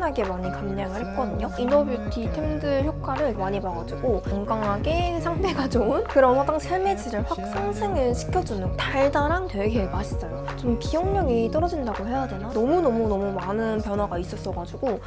엄청나게 많이 감량을 했거든요. 이너뷰티 템들 효과를 많이 봐가지고 건강하게 상태가 좋은 그런 화장실 헬매질을 확 상승을 시켜주는 달달한 되게 맛있어요. 좀 기억력이 떨어진다고 해야 되나? 너무너무너무 많은 변화가 있었어가지고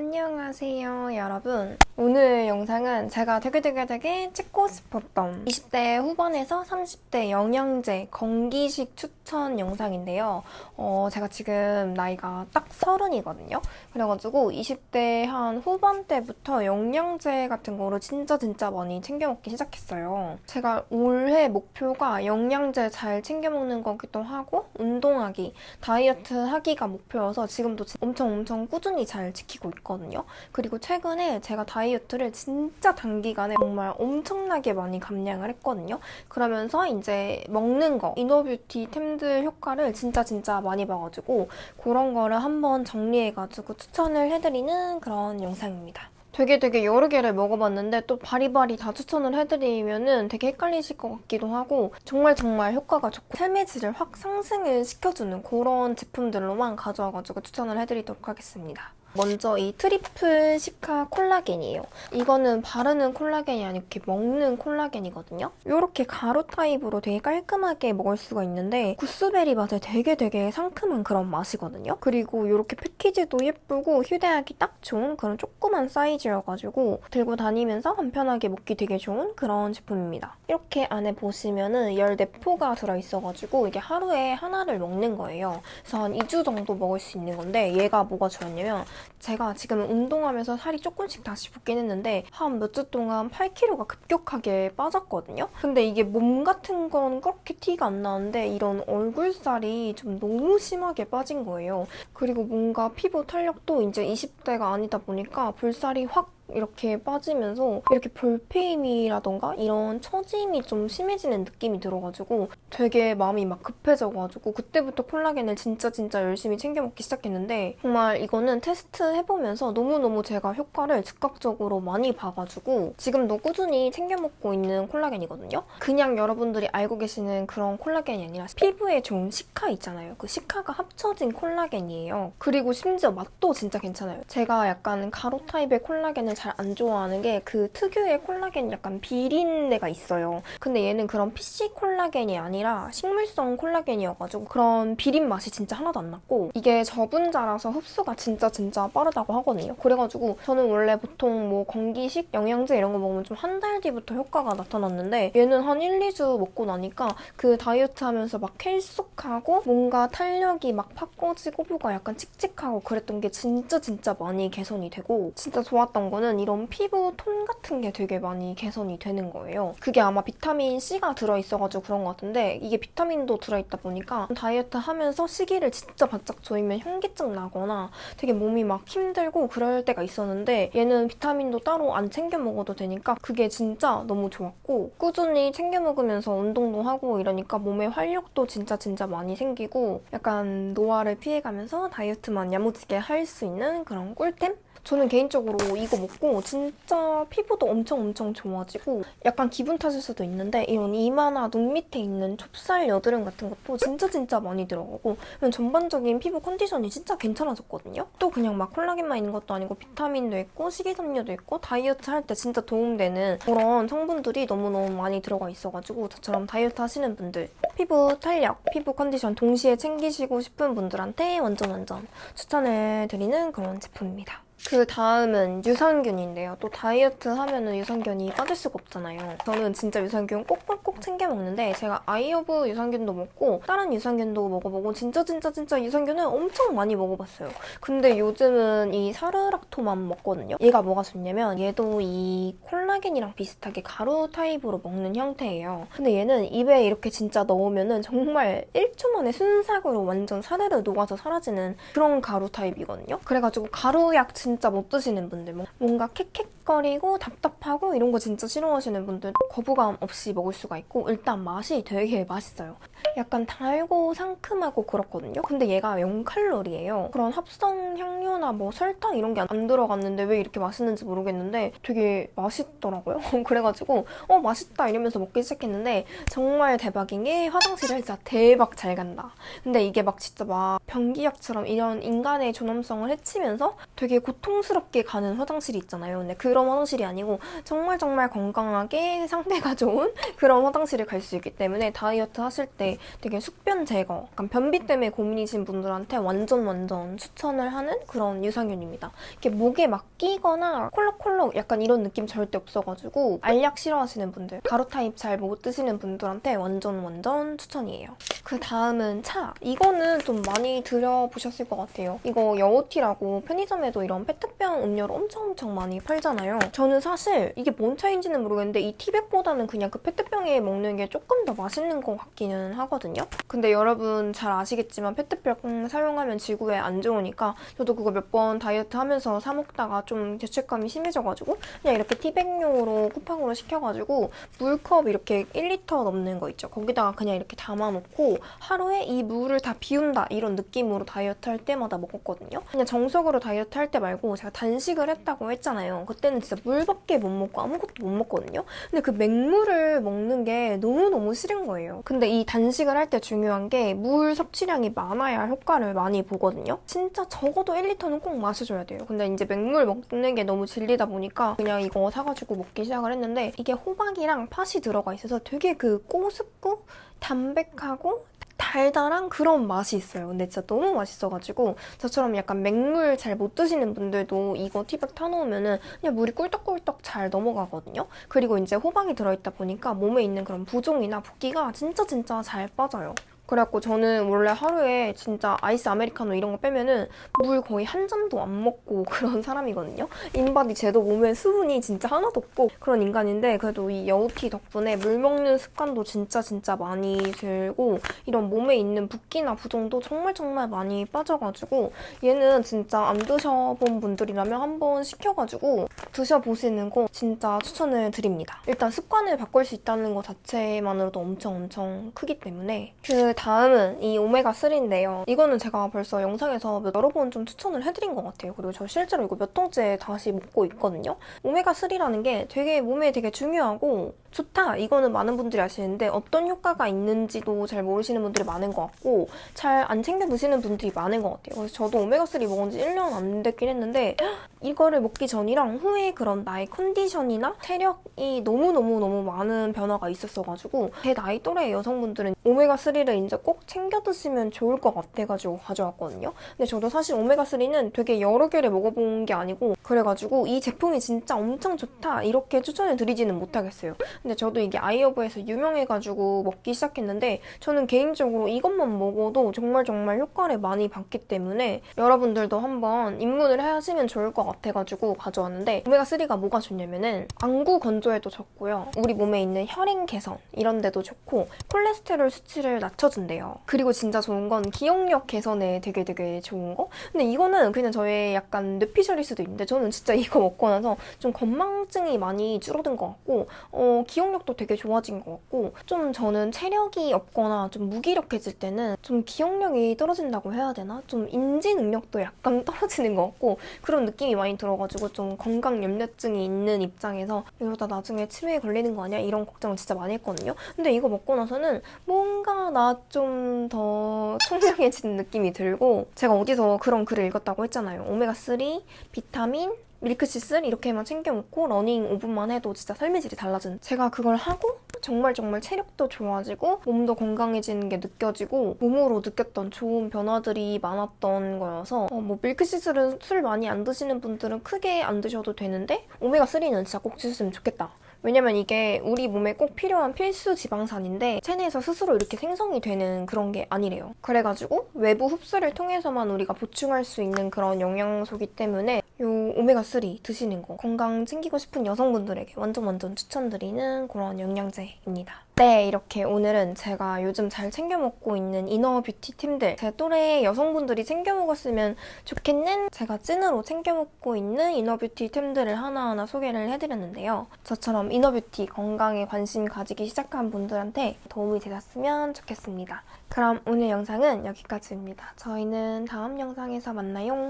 안녕하세요 여러분. 오늘 영상은 제가 되게 되게 되게 찍고 싶었던 20대 후반에서 30대 영양제 건기식 추천 영상인데요. 어, 제가 지금 나이가 딱 서른이거든요. 그래가지고 20대 한 후반 때부터 영양제 같은 거를 진짜 진짜 많이 챙겨 먹기 시작했어요. 제가 올해 목표가 영양제 잘 챙겨 먹는 거기도 하고 운동하기 다이어트 하기가 목표여서 지금도 엄청 엄청 꾸준히 잘 지키고 있고 있거든요. 그리고 최근에 제가 다이어트를 진짜 단기간에 정말 엄청나게 많이 감량을 했거든요. 그러면서 이제 먹는 거, inner beauty 템들 효과를 진짜 진짜 많이 봐가지고 그런 거를 한번 정리해가지고 추천을 해드리는 그런 영상입니다. 되게 되게 여러 개를 먹어봤는데 또 바리바리 다 추천을 해드리면 되게 헷갈리실 것 같기도 하고 정말 정말 효과가 좋고 삶의 질을 확 상승을 시켜주는 그런 제품들로만 가져와가지고 추천을 해드리도록 하겠습니다. 먼저 이 트리플 시카 콜라겐이에요. 이거는 바르는 콜라겐이 아니고 이렇게 먹는 콜라겐이거든요. 이렇게 가루 타입으로 되게 깔끔하게 먹을 수가 있는데 구스베리 맛에 되게 되게 상큼한 그런 맛이거든요. 그리고 이렇게 패키지도 예쁘고 휴대하기 딱 좋은 그런 조그만 사이즈여가지고 들고 다니면서 간편하게 먹기 되게 좋은 그런 제품입니다. 이렇게 안에 보시면은 14포가 들어있어가지고 이게 하루에 하나를 먹는 거예요. 그래서 한 2주 정도 먹을 수 있는 건데 얘가 뭐가 좋았냐면 제가 지금 운동하면서 살이 조금씩 다시 붙긴 했는데 한 몇 주 동안 8kg가 급격하게 빠졌거든요. 근데 이게 몸 같은 건 그렇게 티가 안 나는데 이런 얼굴살이 좀 너무 심하게 빠진 거예요. 그리고 뭔가 피부 탄력도 이제 20대가 아니다 보니까 볼살이 확 이렇게 빠지면서 이렇게 볼페임이라던가 이런 처짐이 좀 심해지는 느낌이 들어가지고 되게 마음이 막 급해져가지고 그때부터 콜라겐을 진짜 진짜 열심히 챙겨 먹기 시작했는데 정말 이거는 테스트 해보면서 너무너무 제가 효과를 즉각적으로 많이 봐가지고 지금도 꾸준히 챙겨 먹고 있는 콜라겐이거든요. 그냥 여러분들이 알고 계시는 그런 콜라겐이 아니라 피부에 좋은 시카 있잖아요. 그 시카가 합쳐진 콜라겐이에요. 그리고 심지어 맛도 진짜 괜찮아요. 제가 약간 가루 타입의 콜라겐을 잘 안 좋아하는 게 그 특유의 콜라겐 약간 비린내가 있어요. 근데 얘는 그런 PC 콜라겐이 아니라 식물성 콜라겐이어가지고 그런 비린 맛이 진짜 하나도 안 났고 이게 저분자라서 흡수가 진짜 진짜 빠르다고 하거든요. 그래가지고 저는 원래 보통 뭐 건기식 영양제 이런 거 먹으면 좀 한 달 뒤부터 효과가 나타났는데 얘는 한 1, 2주 먹고 나니까 그 다이어트 하면서 막 켈쑥하고 뭔가 탄력이 막 팍 꺼지고 피부가 약간 칙칙하고 그랬던 게 진짜 진짜 많이 개선이 되고 진짜 좋았던 거는 이런 피부 톤 같은 게 되게 많이 개선이 되는 거예요. 그게 아마 비타민C가 들어있어가지고 그런 것 같은데 이게 비타민도 들어있다 보니까 다이어트 하면서 시기를 진짜 바짝 조이면 현기증 나거나 되게 몸이 막 힘들고 그럴 때가 있었는데 얘는 비타민도 따로 안 챙겨 먹어도 되니까 그게 진짜 너무 좋았고 꾸준히 챙겨 먹으면서 운동도 하고 이러니까 몸에 활력도 진짜 진짜 많이 생기고 약간 노화를 피해가면서 다이어트만 야무지게 할 수 있는 그런 꿀템? 저는 개인적으로 이거 먹고 진짜 피부도 엄청 엄청 좋아지고 약간 기분 탓일 수도 있는데 이런 이마나 눈 밑에 있는 좁쌀 여드름 같은 것도 진짜 진짜 많이 들어가고 전반적인 피부 컨디션이 진짜 괜찮아졌거든요. 또 그냥 막 콜라겐만 있는 것도 아니고 비타민도 있고 식이섬유도 있고 다이어트 할 때 진짜 도움되는 그런 성분들이 너무너무 많이 들어가 있어가지고 저처럼 다이어트 하시는 분들 피부 탄력, 피부 컨디션 동시에 챙기시고 싶은 분들한테 완전 완전 추천을 드리는 그런 제품입니다. 그 다음은 유산균인데요. 또 다이어트 하면 은 유산균이 빠질 수가 없잖아요. 저는 진짜 유산균 꼭꼭꼭 챙겨 먹는데 제가 아이오브 유산균도 먹고 다른 유산균도 먹어보고 진짜 진짜 진짜 유산균을 엄청 많이 먹어봤어요. 근데 요즘은 이 사르락토만 먹거든요. 얘가 뭐가 좋냐면 얘도 이 콜라겐이랑 비슷하게 가루 타입으로 먹는 형태예요. 근데 얘는 입에 이렇게 진짜 넣으면 은 정말 1초 만에 순삭으로 완전 사르르 녹아서 사라지는 그런 가루 타입이거든요. 그래가지고 가루약 진짜 못 드시는 분들 뭐 뭔가 캑캑 틱틱거리고 답답하고 이런 거 진짜 싫어하시는 분들 거부감 없이 먹을 수가 있고 일단 맛이 되게 맛있어요. 약간 달고 상큼하고 그렇거든요. 근데 얘가 0칼로리예요. 그런 합성 향료나 뭐 설탕 이런 게 안 들어갔는데 왜 이렇게 맛있는지 모르겠는데 되게 맛있더라고요. 그래가지고 어 맛있다 이러면서 먹기 시작했는데 정말 대박인 게 화장실을 진짜 대박 잘 간다. 근데 이게 막 진짜 막 변기약처럼 이런 인간의 존엄성을 해치면서 되게 고통스럽게 가는 화장실이 있잖아요. 근데 그런 화장실이 아니고 정말 정말 건강하게 상태가 좋은 그런 화장실을 갈 수 있기 때문에 다이어트 하실 때 되게 숙변 제거, 약간 변비 때문에 고민이신 분들한테 완전 완전 추천을 하는 그런 유산균입니다. 이렇게 목에 막 끼거나 콜록콜록 약간 이런 느낌 절대 없어가지고 알약 싫어하시는 분들, 가루 타입 잘 못 드시는 분들한테 완전 완전 추천이에요. 그 다음은 차. 이거는 좀 많이 들여보셨을 것 같아요. 이거 여우티라고 편의점에도 이런 페트병 음료를 엄청 엄청 많이 팔잖아요. 저는 사실 이게 뭔 차이인지는 모르겠는데 이 티백보다는 그냥 그 페트병에 먹는 게 조금 더 맛있는 것 같기는 하거든요. 근데 여러분 잘 아시겠지만 페트병 사용하면 지구에 안 좋으니까 저도 그거 몇 번 다이어트 하면서 사 먹다가 좀 죄책감이 심해져가지고 그냥 이렇게 티백용으로 쿠팡으로 시켜가지고 물컵 이렇게 1리터 넘는 거 있죠. 거기다가 그냥 이렇게 담아놓고 하루에 이 물을 다 비운다 이런 느낌으로 다이어트 할 때마다 먹었거든요. 그냥 정석으로 다이어트 할 때 말고 제가 단식을 했다고 했잖아요. 그때 는 진짜 물밖에 못 먹고 아무것도 못 먹거든요. 근데 그 맹물을 먹는 게 너무너무 싫은 거예요. 근데 이 단식을 할 때 중요한 게 물 섭취량이 많아야 효과를 많이 보거든요. 진짜 적어도 1리터는 꼭 마셔줘야 돼요. 근데 이제 맹물 먹는 게 너무 질리다 보니까 그냥 이거 사가지고 먹기 시작을 했는데 이게 호박이랑 팥이 들어가 있어서 되게 그 꼬숩고 담백하고 달달한 그런 맛이 있어요. 근데 진짜 너무 맛있어가지고 저처럼 약간 맹물 잘 못 드시는 분들도 이거 티백 타놓으면 은 그냥 물이 꿀떡꿀떡 잘 넘어가거든요. 그리고 이제 호박이 들어있다 보니까 몸에 있는 그런 부종이나 붓기가 진짜 진짜 잘 빠져요. 그래갖고 저는 원래 하루에 진짜 아이스 아메리카노 이런 거 빼면은 물 거의 한 잔도 안 먹고 그런 사람이거든요. 인바디 재도 몸에 수분이 진짜 하나도 없고 그런 인간인데 그래도 이 여우티 덕분에 물 먹는 습관도 진짜 진짜 많이 들고 이런 몸에 있는 붓기나 부종도 정말 정말 많이 빠져가지고 얘는 진짜 안 드셔본 분들이라면 한번 시켜가지고 드셔보시는 거 진짜 추천을 드립니다. 일단 습관을 바꿀 수 있다는 것 자체만으로도 엄청 엄청 크기 때문에 그 다음은 이 오메가3인데요. 이거는 제가 벌써 영상에서 여러 번 좀 추천을 해드린 것 같아요. 그리고 저 실제로 이거 몇 통째 다시 먹고 있거든요. 오메가3라는 게 되게 몸에 되게 중요하고 좋다 이거는 많은 분들이 아시는데 어떤 효과가 있는지도 잘 모르시는 분들이 많은 것 같고 잘 안 챙겨 드시는 분들이 많은 것 같아요. 그래서 저도 오메가3 먹은 지 1년 안 됐긴 했는데 이거를 먹기 전이랑 후에 그런 나의 컨디션이나 체력이 너무너무너무 많은 변화가 있었어가지고 제 나이 또래 여성분들은 오메가3를 이제 꼭 챙겨 드시면 좋을 것 같아가지고 가져왔거든요. 근데 저도 사실 오메가3는 되게 여러 개를 먹어본 게 아니고 그래가지고 이 제품이 진짜 엄청 좋다 이렇게 추천을 드리지는 못하겠어요. 근데 저도 이게 아이어브에서 유명해가지고 먹기 시작했는데 저는 개인적으로 이것만 먹어도 정말 정말 효과를 많이 받기 때문에 여러분들도 한번 입문을 하시면 좋을 것 같아가지고 가져왔는데 오메가3가 뭐가 좋냐면은 안구 건조에도 좋고요. 우리 몸에 있는 혈행 개선 이런 데도 좋고 콜레스테롤 수치를 낮춰준대요. 그리고 진짜 좋은 건 기억력 개선에 되게 되게 좋은 거? 근데 이거는 그냥 저의 약간 뇌피셜일 수도 있는데 저는 진짜 이거 먹고 나서 좀 건망증이 많이 줄어든 것 같고 어, 기억력도 되게 좋아진 것 같고 좀 저는 체력이 없거나 좀 무기력해질 때는 좀 기억력이 떨어진다고 해야 되나? 좀 인지 능력도 약간 떨어지는 것 같고 그런 느낌이 많이 들어가지고 좀 건강 염려증이 있는 입장에서 이러다 나중에 치매에 걸리는 거 아니야? 이런 걱정을 진짜 많이 했거든요. 근데 이거 먹고 나서는 뭔가 나 좀더 청량해지는 느낌이 들고 제가 어디서 그런 글을 읽었다고 했잖아요. 오메가3, 비타민, milk thistle 이렇게만 챙겨 먹고 러닝 5분만 해도 진짜 삶의 질이 달라진 제가 그걸 하고 정말 정말 체력도 좋아지고 몸도 건강해지는 게 느껴지고 몸으로 느꼈던 좋은 변화들이 많았던 거여서 어, 뭐 milk thistle은 술 많이 안 드시는 분들은 크게 안 드셔도 되는데 오메가3는 진짜 꼭 드셨으면 좋겠다 왜냐면 이게 우리 몸에 꼭 필요한 필수 지방산인데 체내에서 스스로 이렇게 생성이 되는 그런 게 아니래요. 그래가지고 외부 흡수를 통해서만 우리가 보충할 수 있는 그런 영양소기 때문에 요 오메가3 드시는 거 건강 챙기고 싶은 여성분들에게 완전 완전 추천드리는 그런 영양제입니다. 네, 이렇게 오늘은 제가 요즘 잘 챙겨 먹고 있는 inner beauty 템들 제 또래 여성분들이 챙겨 먹었으면 좋겠는 제가 찐으로 챙겨 먹고 있는 이너 뷰티 템들을 하나하나 소개를 해드렸는데요. 저처럼 이너 뷰티 건강에 관심 가지기 시작한 분들한테 도움이 되셨으면 좋겠습니다. 그럼 오늘 영상은 여기까지입니다. 저희는 다음 영상에서 만나요.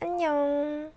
안녕.